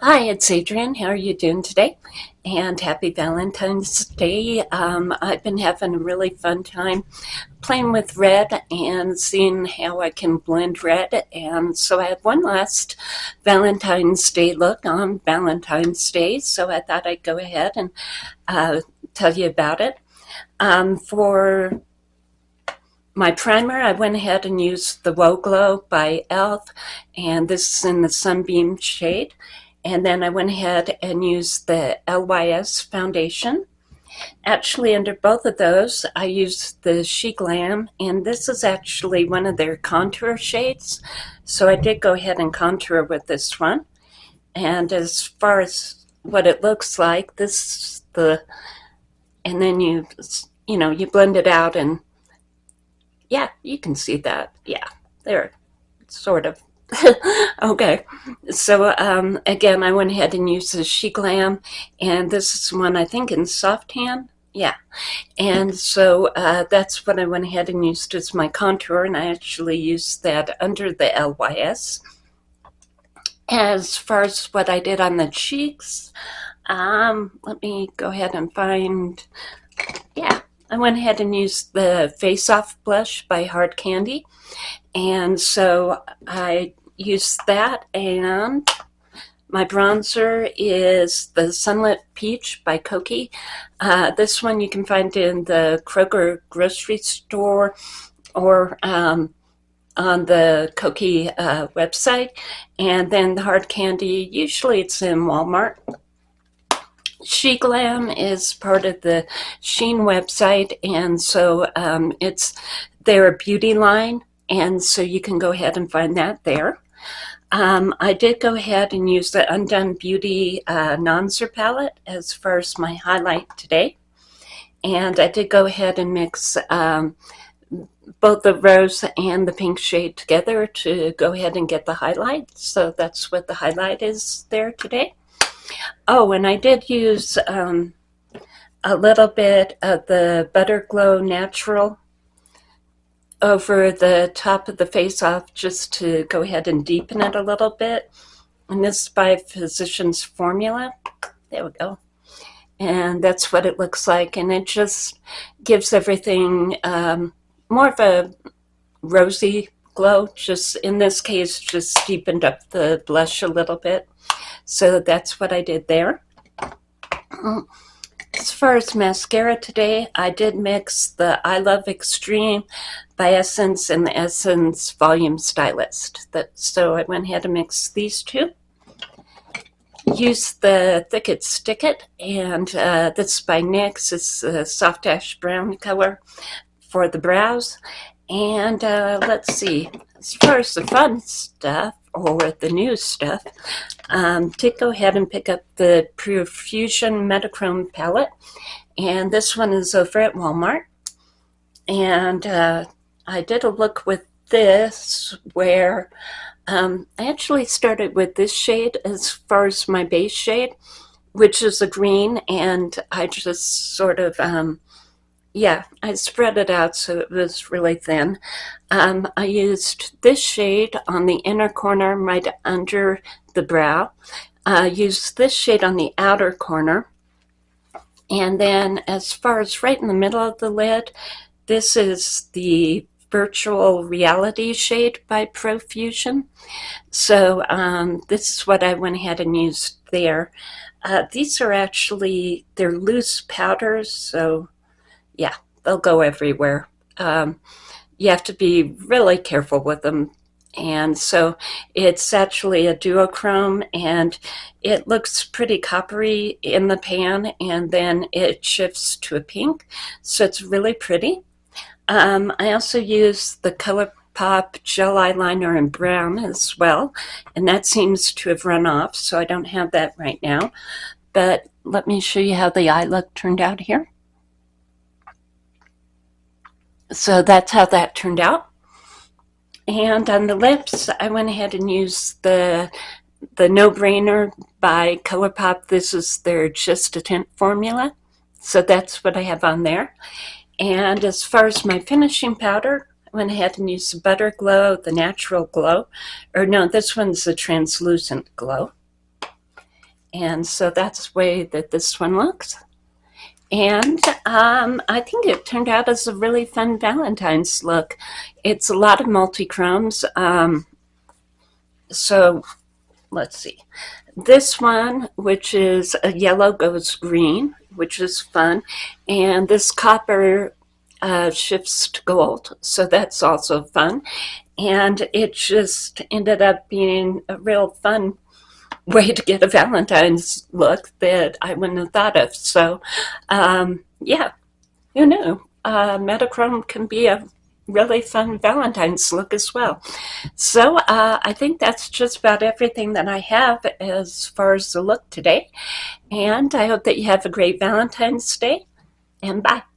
Hi, it's Adrienne. How are you doing today? And happy Valentine's Day. Um, I've been having a really fun time playing with red and seeing how I can blend red. And so I have one last Valentine's Day look on Valentine's Day. So I thought I'd go ahead and uh, tell you about it. Um, for my primer, I went ahead and used the Whoa Glow by e.l.f. And this is in the Sunbeam shade. And then I went ahead and used the LYS foundation. Actually, under both of those, I used the She Glam, and this is actually one of their contour shades. So I did go ahead and contour with this one. And as far as what it looks like, this the, and then you, you know, you blend it out and yeah, you can see that. Yeah, there, sort of okay, so um, again, I went ahead and used the She Glam, and this is one I think in soft tan. Yeah, and so uh, that's what I went ahead and used as my contour, and I actually used that under the LYS. As far as what I did on the cheeks, um, let me go ahead and find, I went ahead and used the Face Off blush by Hard Candy. And so I used that and my bronzer is the Sunlit Peach by Kokie. Uh, this one you can find in the Kroger grocery store or um, on the Kokie uh, website. And then the hard candy, usually it's in Walmart. She Glam is part of the Shein website, and so um, it's their beauty line, and so you can go ahead and find that there. Um, I did go ahead and use the Undone Beauty uh, Nonser palette as far as my highlight today. And I did go ahead and mix um, both the rose and the pink shade together to go ahead and get the highlight. So that's what the highlight is there today. Oh, and I did use um, a little bit of the Butter Glow Natural over the top of the face off just to go ahead and deepen it a little bit. And this is by Physicians Formula. There we go. And that's what it looks like. And it just gives everything um, more of a rosy glow. Just in this case, just deepened up the blush a little bit. So that's what I did there. As far as mascara today, I did mix the I Love Extreme by Essence and the Essence Volume Stylist. That, so I went ahead and mixed these two. Use the Thick It Stick It, and uh, this is by NYX. It's a soft ash brown color for the brows. And uh, let's see, as far as the fun stuff, or the new stuff, um, to go ahead and pick up the Profusion Metachrome palette. And this one is over at Walmart. And uh, I did a look with this where um, I actually started with this shade as far as my base shade, which is a green. And I just sort of um, yeah, I spread it out so it was really thin. Um, I used this shade on the inner corner right under the brow. I uh, used this shade on the outer corner. And then as far as right in the middle of the lid, this is the virtual reality shade by Profusion. So um, this is what I went ahead and used there. Uh, these are actually, they're loose powders, so yeah, they'll go everywhere. Um, you have to be really careful with them. And so it's actually a duochrome and it looks pretty coppery in the pan and then it shifts to a pink. So it's really pretty. Um, I also use the ColourPop gel eyeliner in brown as well. And that seems to have run off, so I don't have that right now. But let me show you how the eye look turned out here so that's how that turned out. And on the lips, I went ahead and used the the No Brainer by ColourPop. This is their Just a Tint formula. So that's what I have on there. And as far as my finishing powder, I went ahead and used the Butter Glow, the Natural Glow. Or no, this one's the Translucent Glow. And so that's the way that this one looks. And um, I think it turned out as a really fun Valentine's look. It's a lot of multi-chromes. Um, so let's see. This one, which is a yellow goes green, which is fun. And this copper uh, shifts to gold. So that's also fun. And it just ended up being a real fun way to get a Valentine's look that I wouldn't have thought of. So, um, yeah, who knew? Uh, Metachrome can be a really fun Valentine's look as well. So uh, I think that's just about everything that I have as far as the look today. And I hope that you have a great Valentine's Day and bye.